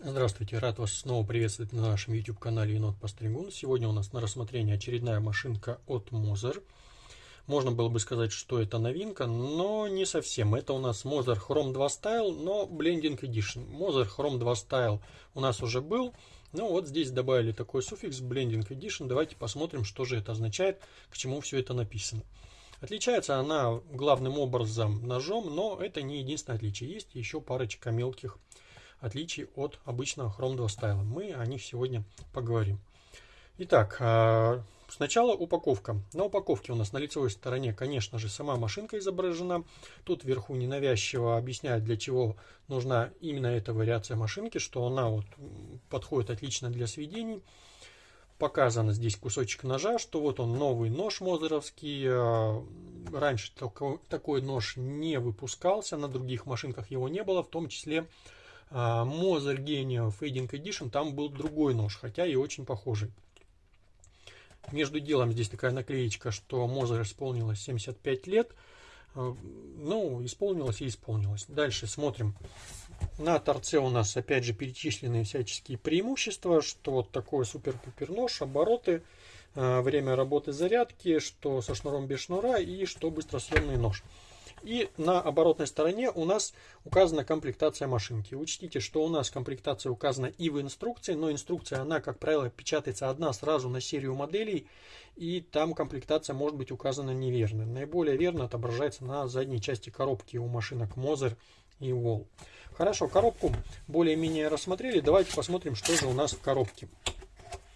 Здравствуйте, рад вас снова приветствовать на нашем YouTube канале Енот Постригун. Сегодня у нас на рассмотрении очередная машинка от Moser. Можно было бы сказать, что это новинка, но не совсем. Это у нас Moser Chrome 2 Style, но Blending Edition. Moser Chrome 2 Style у нас уже был, но вот здесь добавили такой суффикс Blending Edition. Давайте посмотрим, что же это означает, к чему все это написано. Отличается она главным образом ножом, но это не единственное отличие. Есть еще парочка мелких от обычного Chrome 2 стайла. Мы о них сегодня поговорим. Итак, а, сначала упаковка. На упаковке у нас на лицевой стороне, конечно же, сама машинка изображена. Тут вверху ненавязчиво объясняют, для чего нужна именно эта вариация машинки, что она вот подходит отлично для сведений. Показано здесь кусочек ножа, что вот он новый нож мозеровский. А, раньше такой нож не выпускался, на других машинках его не было, в том числе Moser Genio Fading Edition, там был другой нож, хотя и очень похожий. Между делом здесь такая наклеечка, что Moser исполнилось 75 лет. А, ну, исполнилось и исполнилось. Дальше смотрим. На торце у нас опять же перечислены всяческие преимущества, что вот такой супер-пупер нож, обороты, а, время работы зарядки, что со шнуром без шнура и что быстросъемный нож. И на оборотной стороне у нас указана комплектация машинки. Учтите, что у нас комплектация указана и в инструкции, но инструкция, она, как правило, печатается одна сразу на серию моделей, и там комплектация может быть указана неверно. Наиболее верно отображается на задней части коробки у машинок Moser и Wall. Хорошо, коробку более-менее рассмотрели. Давайте посмотрим, что же у нас в коробке.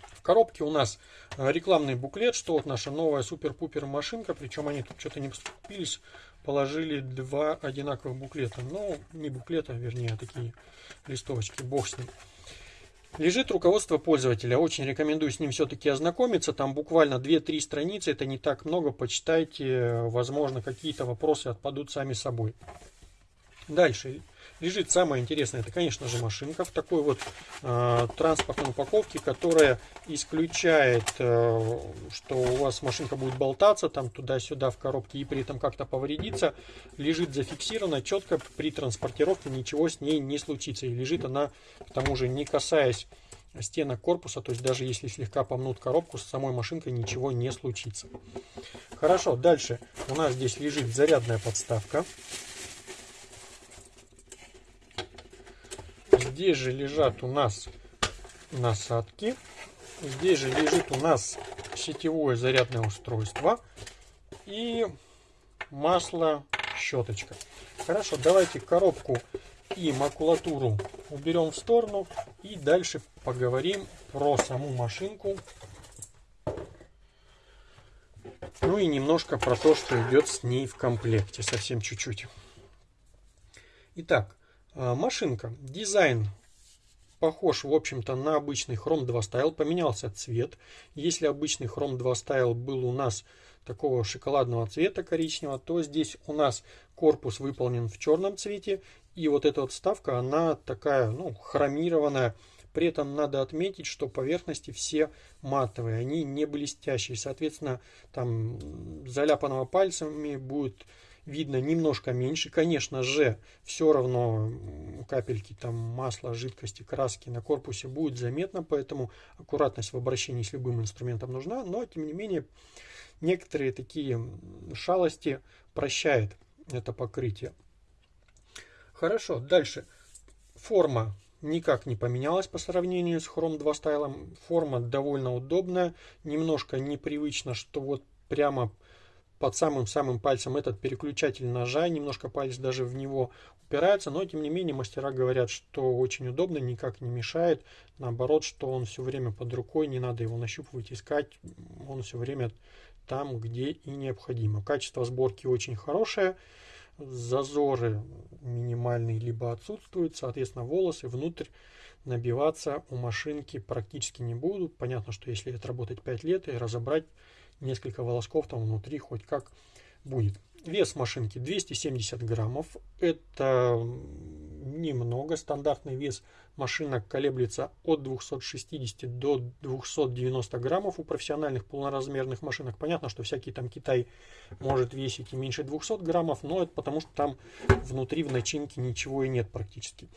В коробке у нас э, рекламный буклет, что вот наша новая супер-пупер машинка, причем они тут что-то не поступились положили два одинаковых буклета. Ну, не буклета, вернее, а такие листовочки, бог с ним. Лежит руководство пользователя. Очень рекомендую с ним все-таки ознакомиться. Там буквально 2-3 страницы. Это не так много. Почитайте. Возможно, какие-то вопросы отпадут сами собой. Дальше лежит самое интересное, это, конечно же, машинка в такой вот э, транспортной упаковке, которая исключает, э, что у вас машинка будет болтаться там туда-сюда в коробке и при этом как-то повредиться. Лежит зафиксирована четко, при транспортировке ничего с ней не случится. И лежит она, к тому же, не касаясь стенок корпуса, то есть даже если слегка помнут коробку, с самой машинкой ничего не случится. Хорошо, дальше у нас здесь лежит зарядная подставка. Здесь же лежат у нас насадки. Здесь же лежит у нас сетевое зарядное устройство и масло щеточка. Хорошо, давайте коробку и макулатуру уберем в сторону и дальше поговорим про саму машинку. Ну и немножко про то, что идет с ней в комплекте, совсем чуть-чуть. Итак, машинка. Дизайн похож, в общем-то, на обычный Chrome 2 Style. Поменялся цвет. Если обычный Chrome 2 Style был у нас такого шоколадного цвета коричневого, то здесь у нас корпус выполнен в черном цвете. И вот эта вот вставка, она такая, ну, хромированная. При этом надо отметить, что поверхности все матовые, они не блестящие. Соответственно, там заляпанного пальцами будет видно немножко меньше. Конечно же, все равно капельки там масла, жидкости, краски на корпусе будет заметно, поэтому аккуратность в обращении с любым инструментом нужна, но тем не менее некоторые такие шалости прощает это покрытие. Хорошо, дальше. Форма никак не поменялась по сравнению с Chrome 2 стайлом. Форма довольно удобная, немножко непривычно, что вот прямо под самым-самым пальцем этот переключатель ножа, немножко палец даже в него упирается, но тем не менее мастера говорят, что очень удобно, никак не мешает, наоборот, что он все время под рукой, не надо его нащупывать, искать, он все время там, где и необходимо. Качество сборки очень хорошее, зазоры минимальные либо отсутствуют, соответственно волосы внутрь набиваться у машинки практически не будут. Понятно, что если отработать 5 лет и разобрать несколько волосков там внутри хоть как будет. Вес машинки 270 граммов. Это немного. Стандартный вес машинок колеблется от 260 до 290 граммов у профессиональных полноразмерных машинок. Понятно, что всякий там Китай может весить и меньше 200 граммов, но это потому что там внутри в начинке ничего и нет практически.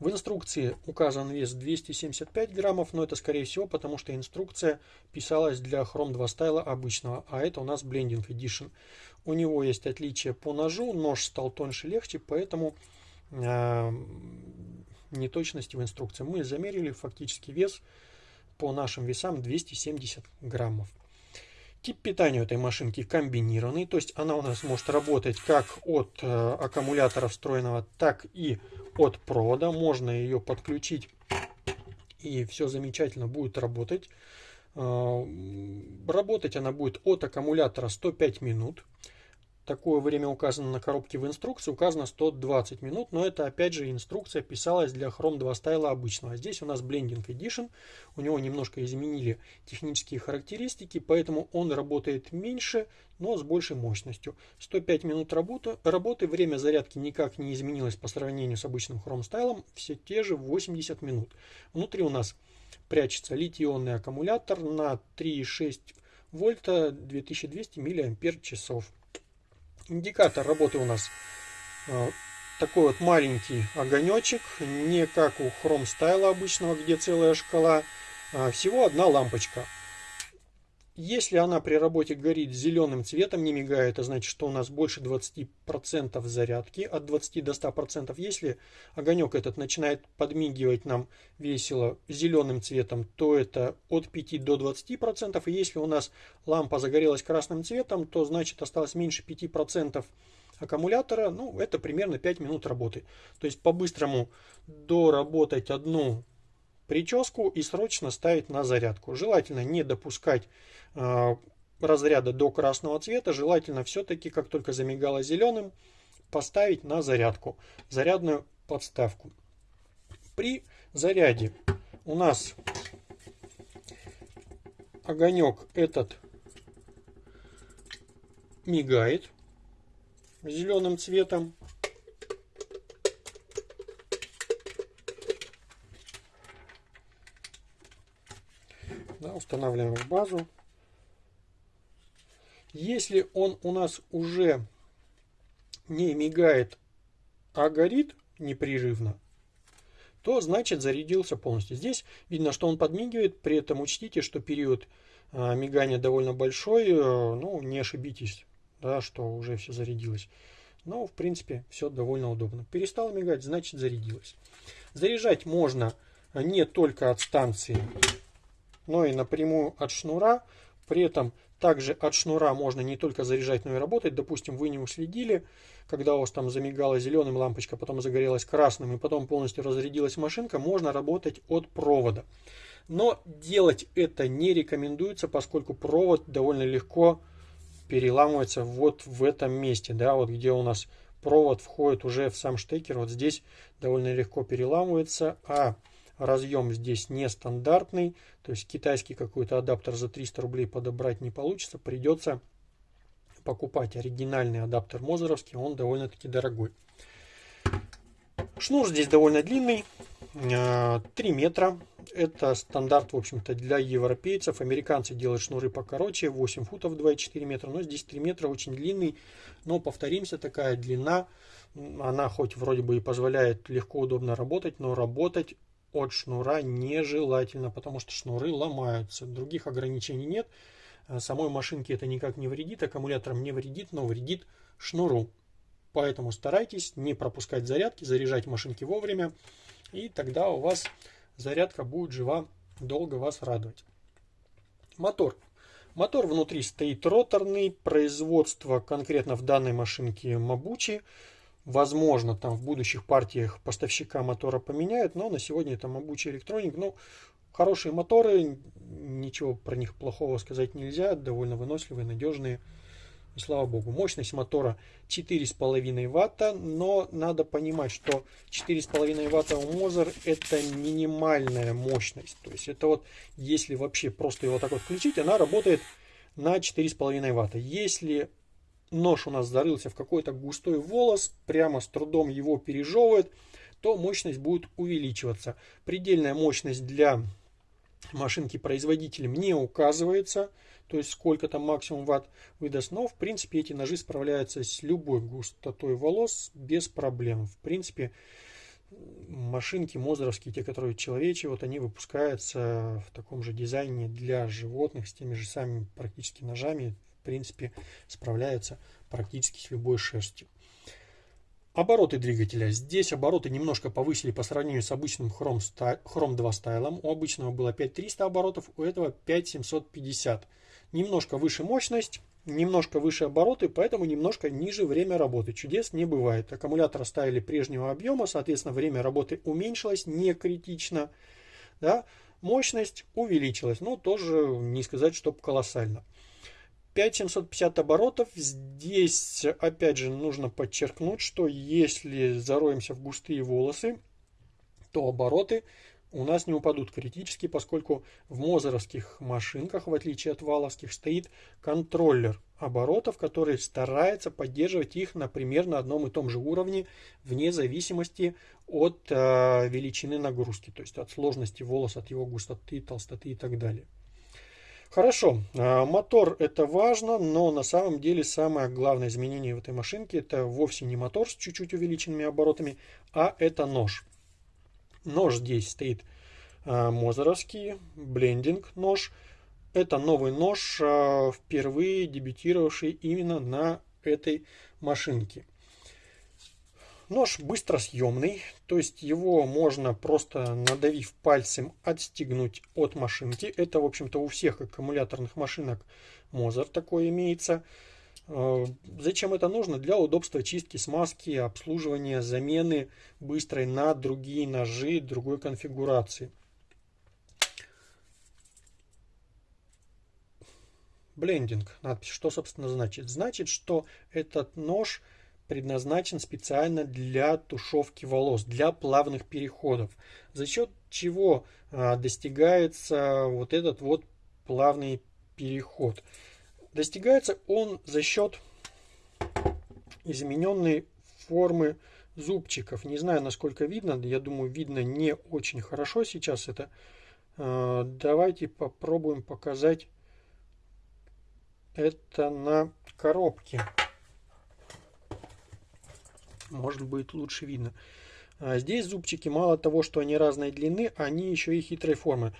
В инструкции указан вес 275 граммов, но это скорее всего потому, что инструкция писалась для Chrome 2 стайла обычного, а это у нас Blending Edition. У него есть отличие по ножу, нож стал тоньше, легче, поэтому э, неточности в инструкции. Мы замерили фактически вес по нашим весам 270 граммов. Тип питания у этой машинки комбинированный, то есть она у нас может работать как от э, аккумулятора встроенного, так и от провода. Можно ее подключить и все замечательно будет работать. Э, работать она будет от аккумулятора 105 минут. Такое время указано на коробке в инструкции, указано 120 минут, но это опять же инструкция писалась для Chrome 2 стайла обычного. А здесь у нас Blending Edition, у него немножко изменили технические характеристики, поэтому он работает меньше, но с большей мощностью. 105 минут работы, работы время зарядки никак не изменилось по сравнению с обычным Chrome стайлом, все те же 80 минут. Внутри у нас прячется литий-ионный аккумулятор на 3,6 вольта 2200 мАч. Индикатор работы у нас э, такой вот маленький огонечек, не как у Chrome Style обычного, где целая шкала, а всего одна лампочка. Если она при работе горит зеленым цветом, не мигает, это значит, что у нас больше 20% зарядки, от 20 до 100%. Если огонек этот начинает подмигивать нам весело зеленым цветом, то это от 5 до 20%. И если у нас лампа загорелась красным цветом, то значит осталось меньше 5% аккумулятора. Ну, это примерно 5 минут работы. То есть по-быстрому доработать одну прическу и срочно ставить на зарядку. Желательно не допускать э, разряда до красного цвета. Желательно все-таки, как только замигало зеленым, поставить на зарядку, зарядную подставку. При заряде у нас огонек этот мигает зеленым цветом. Устанавливаем в базу. Если он у нас уже не мигает, а горит непрерывно, то значит зарядился полностью. Здесь видно, что он подмигивает, при этом учтите, что период а, мигания довольно большой, э, ну не ошибитесь, да, что уже все зарядилось. Но в принципе все довольно удобно. Перестал мигать, значит зарядилось. Заряжать можно не только от станции но и напрямую от шнура. При этом также от шнура можно не только заряжать, но и работать. Допустим, вы не уследили, когда у вас там замигала зеленым лампочка, потом загорелась красным и потом полностью разрядилась машинка, можно работать от провода. Но делать это не рекомендуется, поскольку провод довольно легко переламывается вот в этом месте, да, вот где у нас провод входит уже в сам штекер, вот здесь довольно легко переламывается, а разъем здесь нестандартный, то есть китайский какой-то адаптер за 300 рублей подобрать не получится, придется покупать оригинальный адаптер Мозеровский, он довольно-таки дорогой. Шнур здесь довольно длинный, 3 а, метра. Это стандарт, в общем-то, для европейцев. Американцы делают шнуры покороче, 8 футов 2,4 метра. Но здесь 3 метра очень длинный. Но, повторимся, такая длина, она хоть вроде бы и позволяет легко, удобно работать, но работать от шнура нежелательно, потому что шнуры ломаются. Других ограничений нет. Э, самой машинке это никак не вредит, аккумуляторам не вредит, но вредит шнуру. Поэтому старайтесь не пропускать зарядки, заряжать машинки вовремя, и тогда у вас зарядка будет жива, долго вас радовать. Мотор. Мотор внутри стоит роторный, производство конкретно в данной машинке Mabuchi. Возможно, там в будущих партиях поставщика мотора поменяют, но на сегодня это Mabuchi Electronic. Ну, хорошие моторы, ничего про них плохого сказать нельзя, довольно выносливые, надежные. И слава богу, мощность мотора 4,5 ватта, но надо понимать, что 4,5 ватта у Moser это минимальная мощность. То есть это вот, если вообще просто его так вот включить, она работает на 4,5 ватта. Если нож у нас зарылся в какой-то густой волос, прямо с трудом его пережевывает, то мощность будет увеличиваться. Предельная мощность для машинки производителем не указывается, то есть сколько там максимум ватт выдаст, но в принципе эти ножи справляются с любой густотой волос без проблем. В принципе, машинки мозеровские, те, которые человечьи, вот они выпускаются в таком же дизайне для животных, с теми же самыми практически ножами, принципе, справляются практически с любой шерстью. Обороты двигателя. Здесь обороты немножко повысили по сравнению с обычным Chrome, Chrome 2 стайлом. У обычного было 5300 оборотов, у этого 5750. Немножко выше мощность, немножко выше обороты, поэтому немножко ниже время работы. Чудес не бывает. Аккумулятор оставили прежнего объема, соответственно, время работы уменьшилось не критично. Да? Мощность увеличилась, но тоже не сказать, чтобы колоссально. 5750 оборотов. Здесь, опять же, нужно подчеркнуть, что если зароемся в густые волосы, то обороты у нас не упадут критически, поскольку в мозеровских машинках, в отличие от валовских, стоит контроллер оборотов, который старается поддерживать их на примерно одном и том же уровне, вне зависимости от э, величины нагрузки, то есть от сложности волоса, от его густоты, толстоты и так далее. Хорошо, а, мотор это важно, но на самом деле самое главное изменение в этой машинке это вовсе не мотор с чуть-чуть увеличенными оборотами, а это нож. Нож здесь стоит а, мозеровский, блендинг нож. Это новый нож, а, впервые дебютировавший именно на этой машинке. Нож быстросъемный, то есть его можно просто надавив пальцем отстегнуть от машинки. Это, в общем-то, у всех аккумуляторных машинок Mozart такое имеется. Э, зачем это нужно? Для удобства чистки, смазки, обслуживания, замены быстрой на другие ножи другой конфигурации. Блендинг. Надпись. Что, собственно, значит? Значит, что этот нож – предназначен специально для тушевки волос, для плавных переходов, за счет чего а, достигается вот этот вот плавный переход. Достигается он за счет измененной формы зубчиков. Не знаю, насколько видно, я думаю, видно не очень хорошо сейчас это. А, давайте попробуем показать это на коробке может быть лучше видно. А здесь зубчики мало того, что они разной длины, они еще и хитрой формы.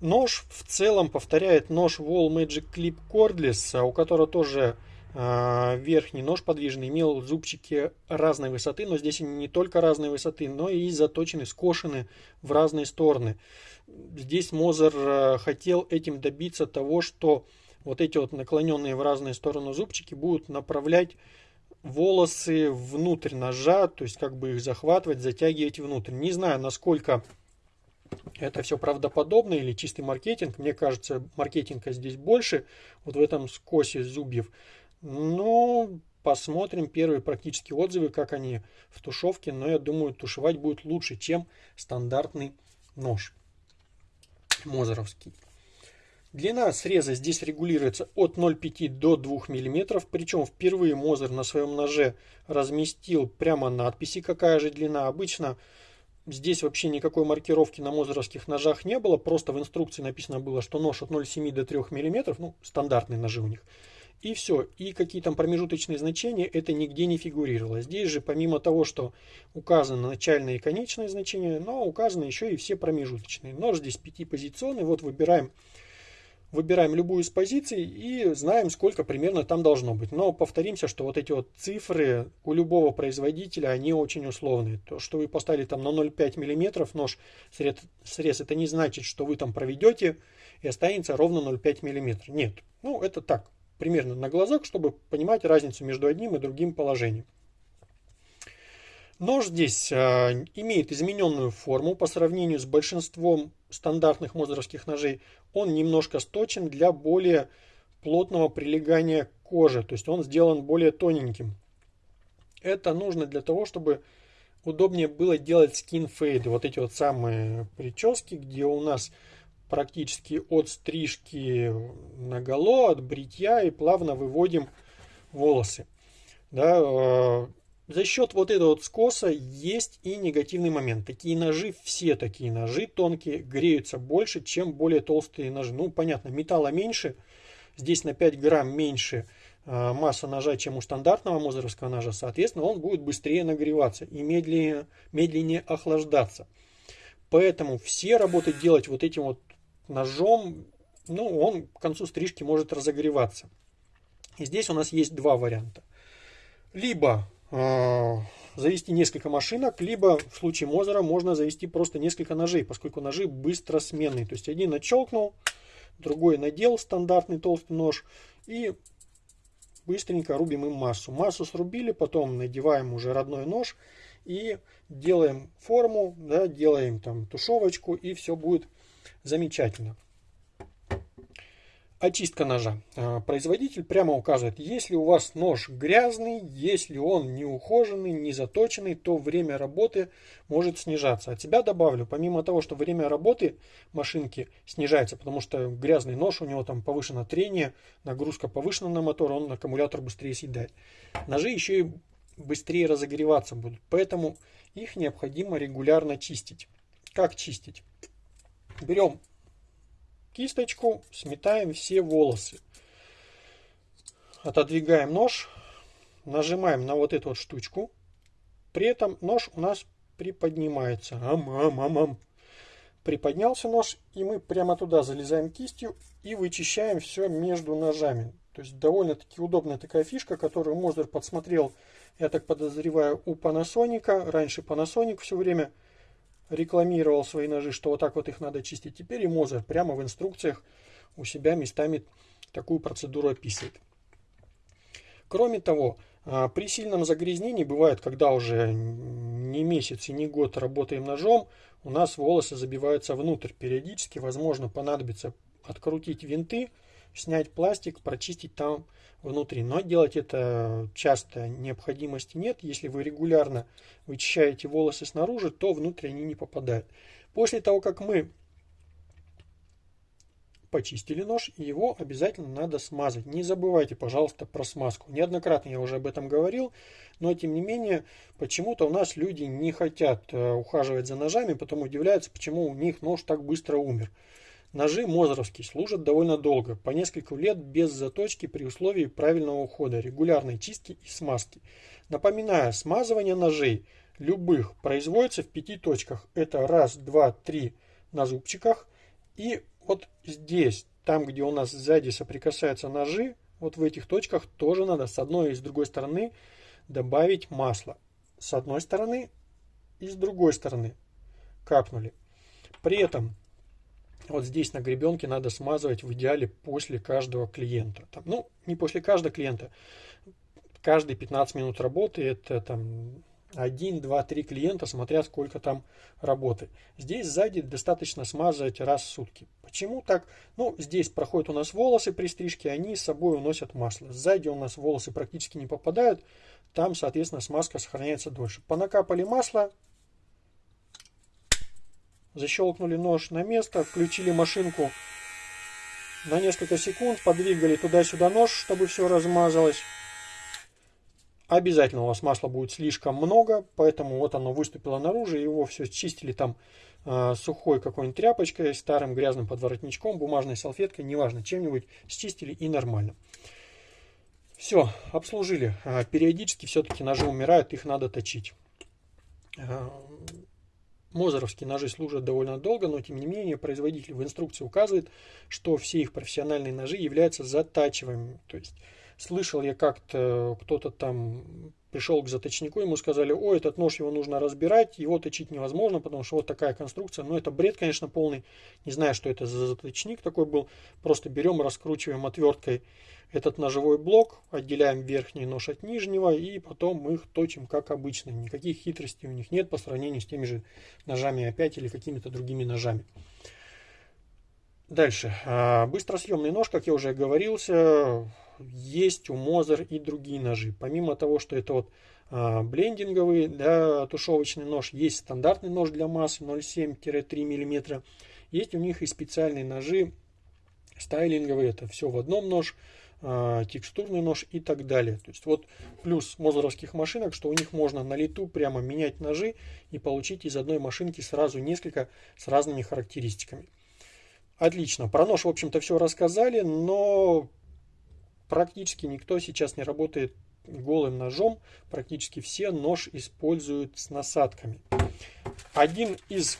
Нож в целом повторяет нож Wall Magic Clip Cordless, у которого тоже э, верхний нож подвижный имел зубчики разной высоты, но здесь они не только разной высоты, но и заточены, скошены в разные стороны. Здесь Мозер э, хотел этим добиться того, что вот эти вот наклоненные в разные стороны зубчики будут направлять волосы внутрь ножа, то есть как бы их захватывать, затягивать внутрь. Не знаю, насколько это все правдоподобно или чистый маркетинг. Мне кажется, маркетинга здесь больше, вот в этом скосе зубьев. Но посмотрим первые практические отзывы, как они в тушевке. Но я думаю, тушевать будет лучше, чем стандартный нож мозеровский. Длина среза здесь регулируется от 0,5 до 2 мм, причем впервые Мозер на своем ноже разместил прямо надписи, какая же длина. Обычно здесь вообще никакой маркировки на мозеровских ножах не было, просто в инструкции написано было, что нож от 0,7 до 3 мм, ну, стандартные ножи у них. И все. И какие там промежуточные значения, это нигде не фигурировало. Здесь же, помимо того, что указаны начальные и конечные значения, но указаны еще и все промежуточные. Нож здесь пятипозиционный. Вот выбираем выбираем любую из позиций и знаем, сколько примерно там должно быть. Но повторимся, что вот эти вот цифры у любого производителя, они очень условные. То, что вы поставили там на 0,5 мм нож срез, срез, это не значит, что вы там проведете и останется ровно 0,5 мм. Нет, ну это так, примерно на глазах, чтобы понимать разницу между одним и другим положением. Нож здесь э, имеет измененную форму по сравнению с большинством стандартных мозеровских ножей. Он немножко сточен для более плотного прилегания кожи, то есть он сделан более тоненьким. Это нужно для того, чтобы удобнее было делать скин фейды, вот эти вот самые прически, где у нас практически от стрижки наголо, от бритья и плавно выводим волосы. Да, э, за счет вот этого вот скоса есть и негативный момент. Такие ножи, все такие ножи тонкие, греются больше, чем более толстые ножи. Ну, понятно, металла меньше, здесь на 5 грамм меньше а, масса ножа, чем у стандартного мозеровского ножа, соответственно, он будет быстрее нагреваться и медленнее, медленнее охлаждаться. Поэтому все работы делать вот этим вот ножом, ну, он к концу стрижки может разогреваться. И здесь у нас есть два варианта. Либо э, завести несколько машинок, либо в случае Мозера можно завести просто несколько ножей, поскольку ножи быстро сменные. То есть один отщелкнул, другой надел стандартный толстый нож и быстренько рубим им массу. Массу срубили, потом надеваем уже родной нож и делаем форму, да, делаем там тушевочку и все будет замечательно. Очистка ножа. А, производитель прямо указывает, если у вас нож грязный, если он не ухоженный, не заточенный, то время работы может снижаться. От себя добавлю, помимо того, что время работы машинки снижается, потому что грязный нож, у него там повышено трение, нагрузка повышена на мотор, он аккумулятор быстрее съедает. Ножи еще и быстрее разогреваться будут, поэтому их необходимо регулярно чистить. Как чистить? Берем кисточку, сметаем все волосы. Отодвигаем нож, нажимаем на вот эту вот штучку. При этом нож у нас приподнимается. Ам, ам, ам, ам. Приподнялся нож, и мы прямо туда залезаем кистью и вычищаем все между ножами. То есть довольно-таки удобная такая фишка, которую Мозер подсмотрел, я так подозреваю, у Panasonic. Раньше Panasonic все время рекламировал свои ножи, что вот так вот их надо чистить. Теперь и Мозер прямо в инструкциях у себя местами такую процедуру описывает. Кроме того, а, при сильном загрязнении бывает, когда уже не месяц и не год работаем ножом, у нас волосы забиваются внутрь. Периодически, возможно, понадобится открутить винты, снять пластик, прочистить там внутри. Но делать это часто необходимости нет. Если вы регулярно вычищаете волосы снаружи, то внутрь они не попадают. После того, как мы почистили нож, его обязательно надо смазать. Не забывайте, пожалуйста, про смазку. Неоднократно я уже об этом говорил, но тем не менее, почему-то у нас люди не хотят э, ухаживать за ножами, потом удивляются, почему у них нож так быстро умер. Ножи Мозеровские служат довольно долго, по несколько лет без заточки при условии правильного ухода, регулярной чистки и смазки. Напоминаю, смазывание ножей любых производится в пяти точках. Это раз, два, три на зубчиках. И вот здесь, там где у нас сзади соприкасаются ножи, вот в этих точках тоже надо с одной и с другой стороны добавить масло. С одной стороны и с другой стороны капнули. При этом вот здесь на гребенке надо смазывать в идеале после каждого клиента. Там, ну, не после каждого клиента. Каждые 15 минут работы это там 1, 2, 3 клиента, смотря сколько там работы. Здесь сзади достаточно смазывать раз в сутки. Почему так? Ну, здесь проходят у нас волосы при стрижке, они с собой уносят масло. Сзади у нас волосы практически не попадают, там, соответственно, смазка сохраняется дольше. Понакапали масло, защелкнули нож на место, включили машинку на несколько секунд, подвигали туда-сюда нож, чтобы все размазалось. Обязательно у вас масла будет слишком много, поэтому вот оно выступило наружу, его все чистили там э, сухой какой-нибудь тряпочкой, старым грязным подворотничком, бумажной салфеткой, неважно, чем-нибудь счистили и нормально. Все, обслужили. А, периодически все-таки ножи умирают, их надо точить. А, Мозеровские ножи служат довольно долго, но тем не менее производитель в инструкции указывает, что все их профессиональные ножи являются затачиваемыми. То есть слышал я как-то кто-то там пришел к заточнику, ему сказали, о, этот нож его нужно разбирать, его точить невозможно, потому что вот такая конструкция. Но это бред, конечно, полный. Не знаю, что это за заточник такой был. Просто берем, раскручиваем отверткой этот ножевой блок, отделяем верхний нож от нижнего и потом мы их точим как обычно. Никаких хитростей у них нет по сравнению с теми же ножами опять или какими-то другими ножами. Дальше. А, быстросъемный нож, как я уже говорился, есть у Мозер и другие ножи. Помимо того, что это вот а, блендинговый да, тушевочный нож, есть стандартный нож для массы 0,7-3 мм. Есть у них и специальные ножи стайлинговые, это все в одном нож. А, текстурный нож и так далее. То есть вот плюс мозеровских машинок, что у них можно на лету прямо менять ножи и получить из одной машинки сразу несколько с разными характеристиками. Отлично. Про нож, в общем-то, все рассказали, но практически никто сейчас не работает голым ножом. Практически все нож используют с насадками. Один из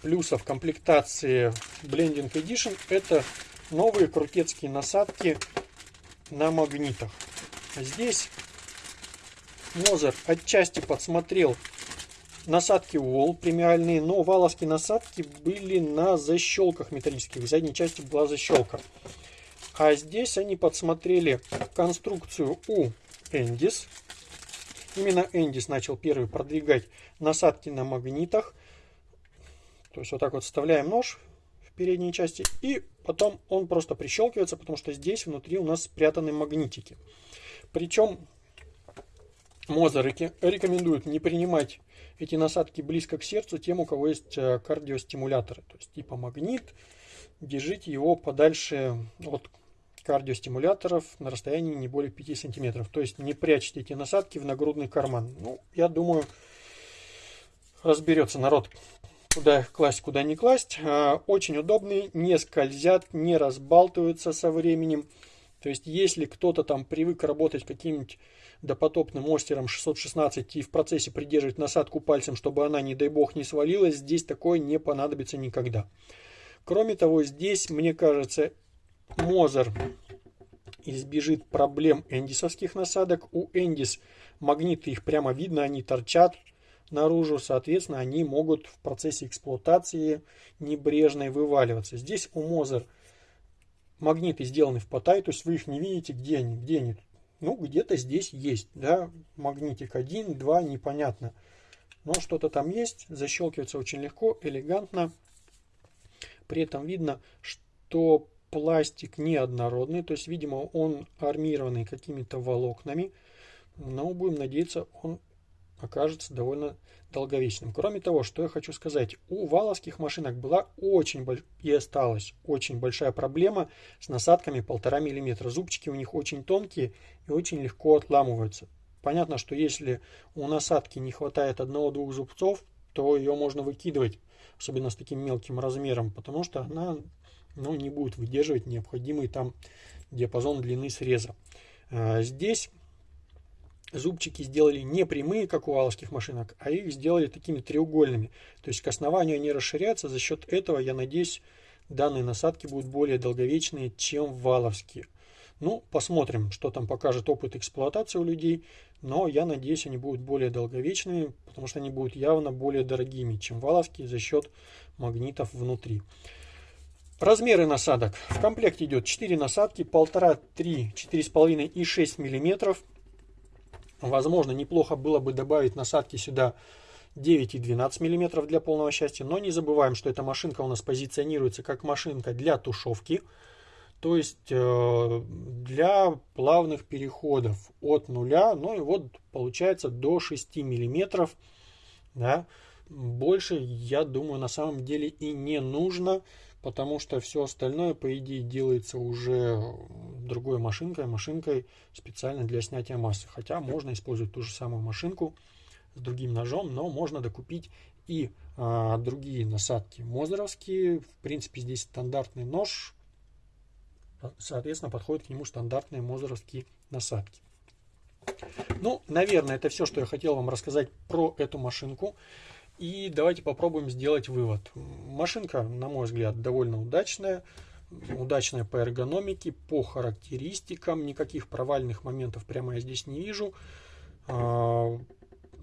плюсов комплектации Blending Edition это новые крутецкие насадки на магнитах. Здесь Мозер отчасти подсмотрел насадки Wall премиальные, но валовские насадки были на защелках металлических. В задней части была защелка. А здесь они подсмотрели конструкцию у Эндис. Именно Эндис начал первый продвигать насадки на магнитах. То есть вот так вот вставляем нож в передней части и потом он просто прищелкивается, потому что здесь внутри у нас спрятаны магнитики. Причем Моза рекомендует не принимать эти насадки близко к сердцу тем, у кого есть э, кардиостимуляторы, то есть типа магнит, держите его подальше от кардиостимуляторов на расстоянии не более 5 сантиметров. То есть не прячьте эти насадки в нагрудный карман. Ну, я думаю, разберется народ, куда их класть, куда не класть. Э, очень удобные, не скользят, не разбалтываются со временем. То есть, если кто-то там привык работать каким-нибудь допотопным мастером 616 и в процессе придерживать насадку пальцем, чтобы она, не дай бог, не свалилась, здесь такое не понадобится никогда. Кроме того, здесь, мне кажется, Мозер избежит проблем эндисовских насадок. У Эндис магниты их прямо видно, они торчат наружу, соответственно, они могут в процессе эксплуатации небрежной вываливаться. Здесь у Мозер магниты сделаны в потай, то есть вы их не видите, где они, где они. Ну, где-то здесь есть, да, магнитик один, два, непонятно. Но что-то там есть, защелкивается очень легко, элегантно. При этом видно, что пластик неоднородный, то есть, видимо, он армированный какими-то волокнами. Но будем надеяться, он окажется довольно долговечным. Кроме того, что я хочу сказать, у валовских машинок была очень больш... и осталась очень большая проблема с насадками 1,5 мм. Зубчики у них очень тонкие и очень легко отламываются. Понятно, что если у насадки не хватает одного-двух зубцов, то ее можно выкидывать, особенно с таким мелким размером, потому что она ну, не будет выдерживать необходимый там диапазон длины среза. А, здесь зубчики сделали не прямые, как у валовских машинок, а их сделали такими треугольными. То есть к основанию они расширяются. За счет этого, я надеюсь, данные насадки будут более долговечные, чем валовские. Ну, посмотрим, что там покажет опыт эксплуатации у людей. Но я надеюсь, они будут более долговечными, потому что они будут явно более дорогими, чем валовские за счет магнитов внутри. Размеры насадок. В комплекте идет 4 насадки, 1,5, 3, 4,5 и 6 миллиметров. Возможно, неплохо было бы добавить насадки сюда 9 и 12 мм для полного счастья. Но не забываем, что эта машинка у нас позиционируется как машинка для тушевки. То есть э, для плавных переходов от нуля, ну и вот получается до 6 мм. Да. Больше, я думаю, на самом деле и не нужно потому что все остальное, по идее, делается уже другой машинкой, машинкой специально для снятия массы. Хотя можно использовать ту же самую машинку с другим ножом, но можно докупить и а, другие насадки мозеровские. В принципе, здесь стандартный нож, соответственно, подходит к нему стандартные мозеровские насадки. Ну, наверное, это все, что я хотел вам рассказать про эту машинку. И давайте попробуем сделать вывод. Машинка, на мой взгляд, довольно удачная. Удачная по эргономике, по характеристикам. Никаких провальных моментов прямо я здесь не вижу. А,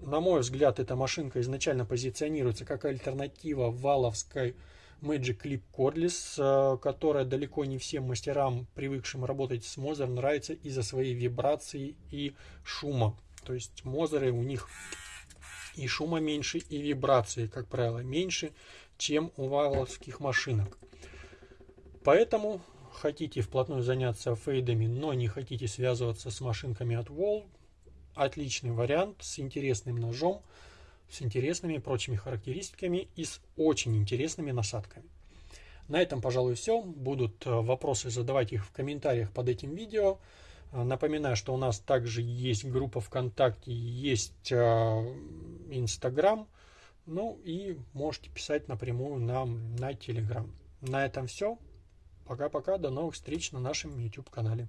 на мой взгляд, эта машинка изначально позиционируется как альтернатива валовской Magic Clip Cordless, а, которая далеко не всем мастерам, привыкшим работать с Мозер, нравится из-за своей вибрации и шума. То есть Мозеры у них и шума меньше, и вибрации, как правило, меньше, чем у валовских машинок. Поэтому хотите вплотную заняться фейдами, но не хотите связываться с машинками от Wall, отличный вариант с интересным ножом, с интересными прочими характеристиками и с очень интересными насадками. На этом, пожалуй, все. Будут э, вопросы, задавайте их в комментариях под этим видео. Э, напоминаю, что у нас также есть группа ВКонтакте, есть э, Инстаграм. Ну и можете писать напрямую нам на Телеграм. На этом все. Пока-пока. До новых встреч на нашем YouTube канале.